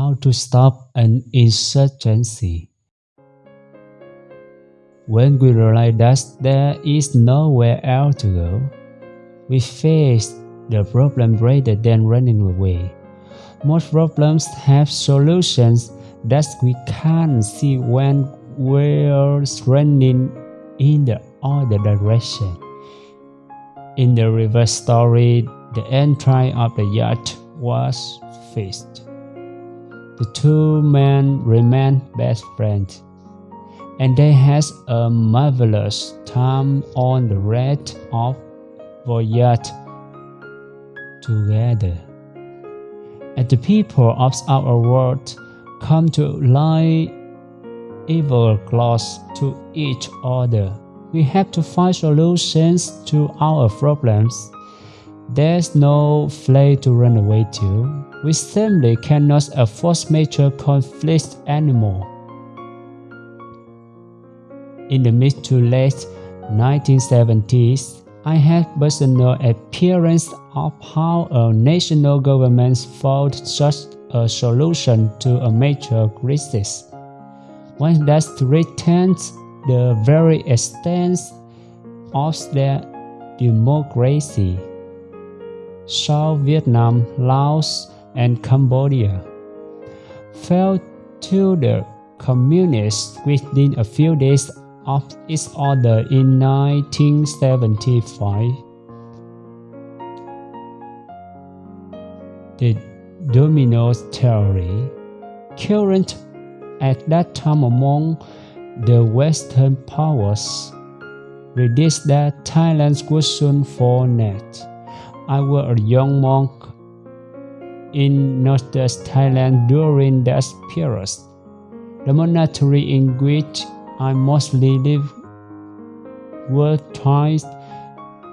how to stop an insurgency. When we realize that there is nowhere else to go, we face the problem rather than running away. Most problems have solutions that we can't see when we're running in the other direction. In the reverse story, the entry of the yacht was fixed. The two men remained best friends, and they had a marvelous time on the red of voyage together. And the people of our world come to lie ever close to each other. We have to find solutions to our problems. There's no place to run away to. We simply cannot afford major conflicts anymore. In the mid to late 1970s, I had personal experience of how a national government found such a solution to a major crisis. One that threatens the very extent of their democracy. South Vietnam, Laos, and Cambodia fell to the communists within a few days of its order in 1975. The domino theory, current at that time among the Western powers, predicted that Thailand would soon fall net. I was a young monk in northwest Thailand during that period. The monastery in which I mostly lived were twice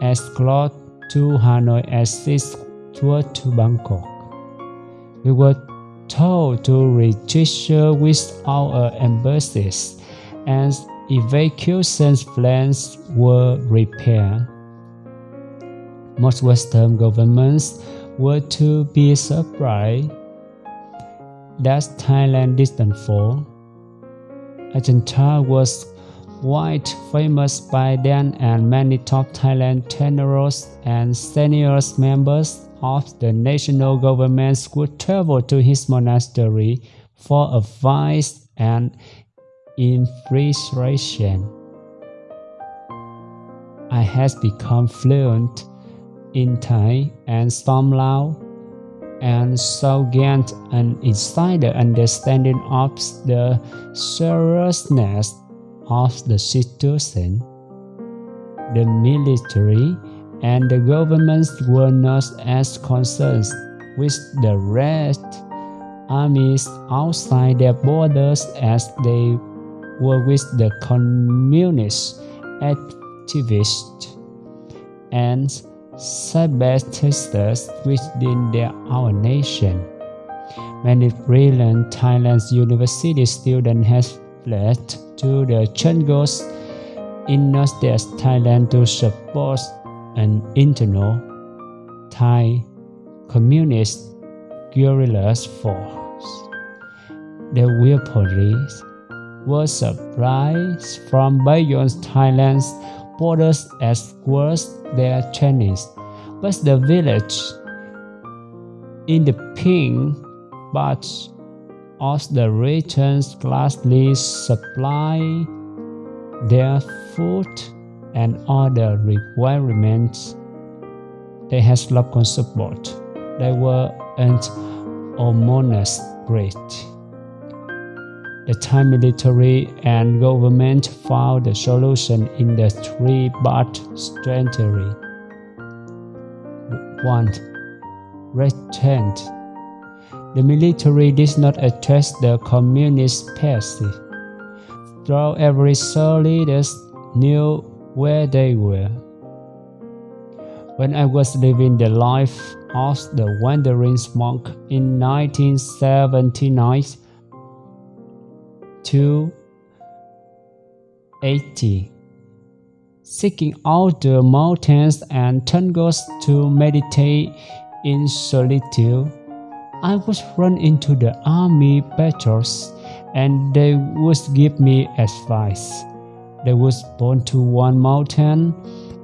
as close to Hanoi as it was to Bangkok. We were told to register with our embassies and evacuation plans were prepared. Most Western governments were to be surprised that Thailand didn't fall. Ajahn Chah was quite famous by then and many top Thailand tenors and senior members of the national government would travel to his monastery for advice and inspiration. I had become fluent in Thai and Storm Lao, and so gained an insider understanding of the seriousness of the situation. The military and the governments were not as concerned with the rest armies outside their borders as they were with the communist activists and separatists within their own nation. Many brilliant Thailand university students have fled to the jungles in northeast Thailand to support an internal Thai communist guerrilla force. The real police was surprised from beyond Thailand's borders as well as their Chinese, but the village in the pink but of the regions gladly supply their food and other requirements. They had local support. They were an ominous great. The Thai military and government found the solution in the three part strategy. 1. Retent. The military did not address the communist party. Though every soul soldier knew where they were. When I was living the life of the wandering monk in 1979 to 80, seeking out the mountains and jungles to meditate in solitude, I would run into the army patrols and they would give me advice. They would point to one mountain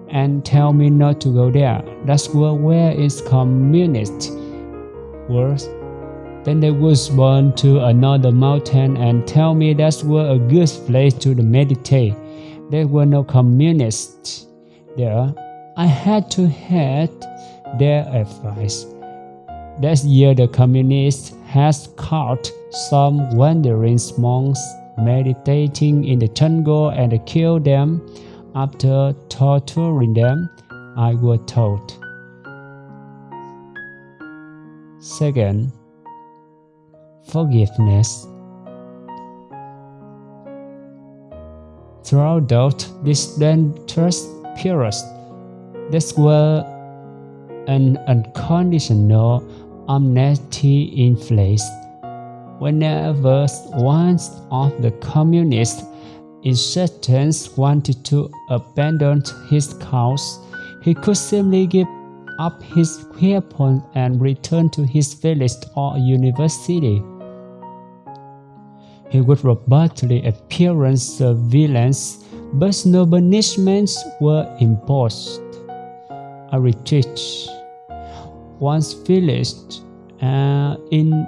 and tell me not to go there. That's where, where is communist. Worse, then they would point to another mountain and tell me that's where a good place to meditate. There were no communists there. I had to heed their advice. That year the communists had caught some wandering monks meditating in the jungle and killed them after torturing them, I was told. Second, forgiveness. Throughout this dangerous period, there was an unconditional amnesty in place. Whenever one of the communist insurgents wanted to abandon his cause, he could simply give up his weapons and return to his village or university. He would robustly appearance surveillance, but no punishments were imposed. A retreat once finished, uh, in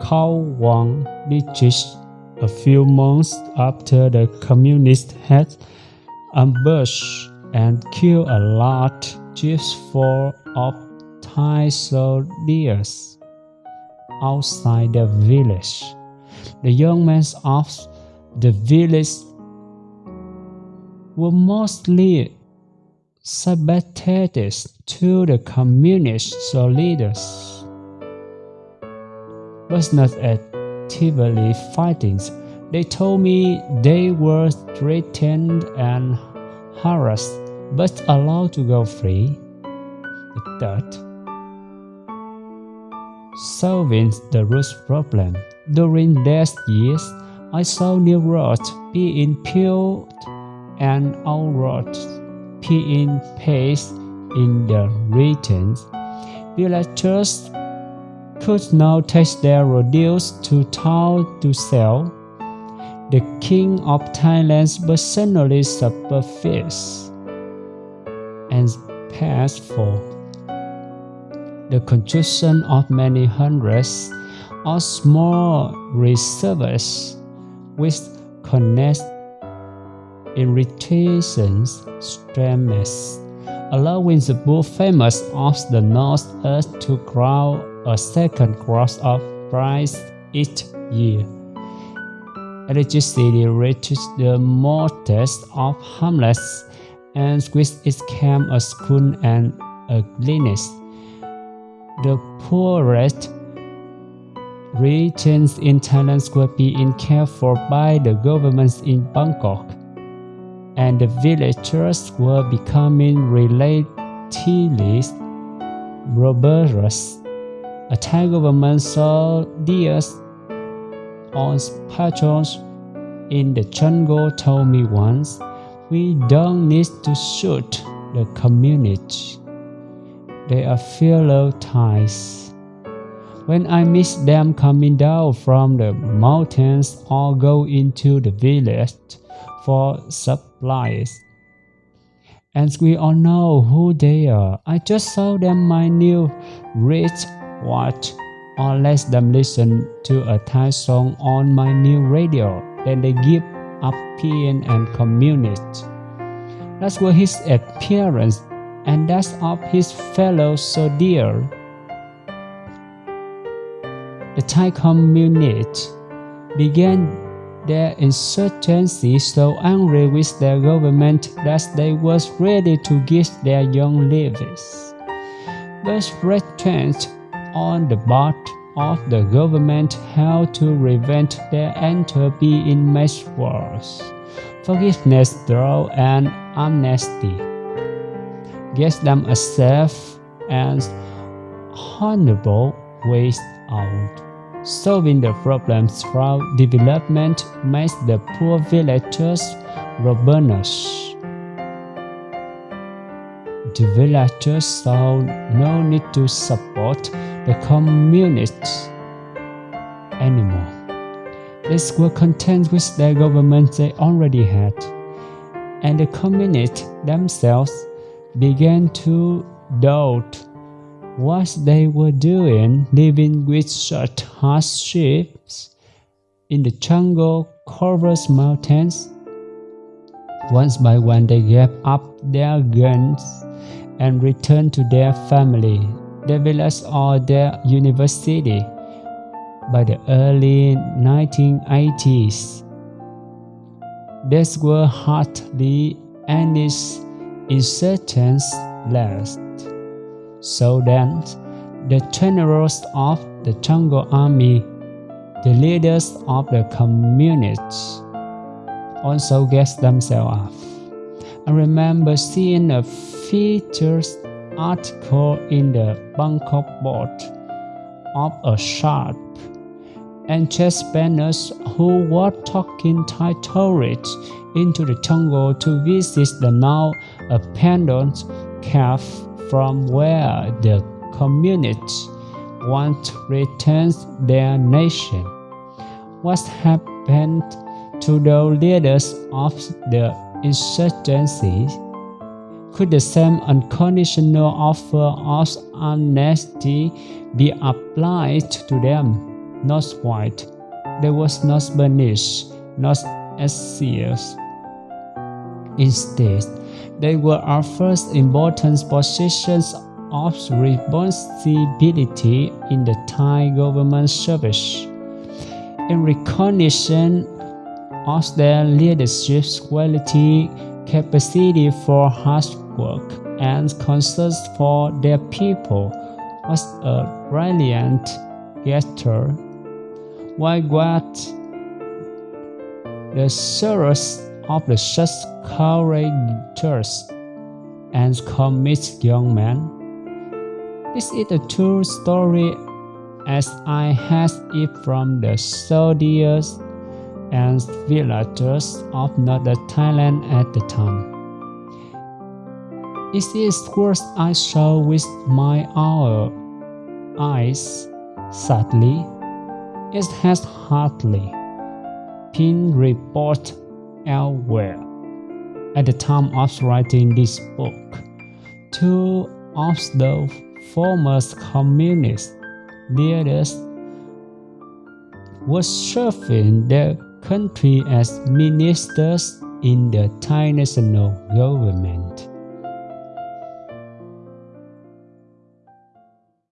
Khao district a few months after the communists had ambushed and killed a large just full of Thai soldiers outside the village. The young men of the village were mostly sympathetic to the communist leaders, but not actively fighting. They told me they were threatened and harassed, but allowed to go free. Third, solving the root problem. During these years, I saw new roads being built and old roads being pace in the regions. Villagers could now take their produce to town to sell. The king of Thailand personally supervised and paid for the construction of many hundreds of small reservoirs which connect irritations streams, allowing the bull famous of the north-east to grow a second crop of rice each year. Electricity reaches the modest of hamlets, and which it came a school and a clinic. The poorest regions in Thailand were being cared for by the governments in Bangkok and the villagers were becoming relatively robust. A Thai government soldiers on patrols in the jungle told me once, we don't need to shoot the community. They are fellow Thais. When I miss them coming down from the mountains or go into the village for supplies. And we all know who they are. I just saw them my new rich watch or let them listen to a Thai song on my new radio. Then they give up peeing and communist. That's what his appearance and that's of his fellow soldier. The Thai communist began their insurgency so angry with their government that they was ready to give their young lives. But retrenched on the part of the government how to prevent their entropy in mass wars. Forgiveness through an amnesty gives them a safe and honorable way out. Solving the problems through development makes the poor villagers robust. The villagers saw no need to support the communists anymore. They were content with the government they already had, and the communists themselves began to doubt what they were doing living with such hardships in the jungle covered mountains. Once by one they gave up their guns and returned to their family, their village or their university. By the early 1980s, there were hardly any insurgents left. So then, the generals of the jungle army, the leaders of the communists, also get themselves up. I remember seeing a featured article in the Bangkok Post of a sharp and chess banners who were taking Thai tourists into the jungle to visit the now abandoned cave from where the communists want to return their nation. What happened to the leaders of the insurgency? Could the same unconditional offer of amnesty be applied to them? Not quite. There was not Bernice, not Asias. Instead, they were our first important positions of responsibility in the Thai government service. In recognition of their leadership quality, capacity for hard work, and concern for their people was a brilliant gesture. Why what the sorrows of the such courageous and committed young man. This is a true story as I had it from the soldiers and villagers of northern Thailand at the time. It is what I saw with my own eyes. Sadly, it has hardly been reported elsewhere. At the time of writing this book, two of the former communist leaders were serving their country as ministers in the Thai national government.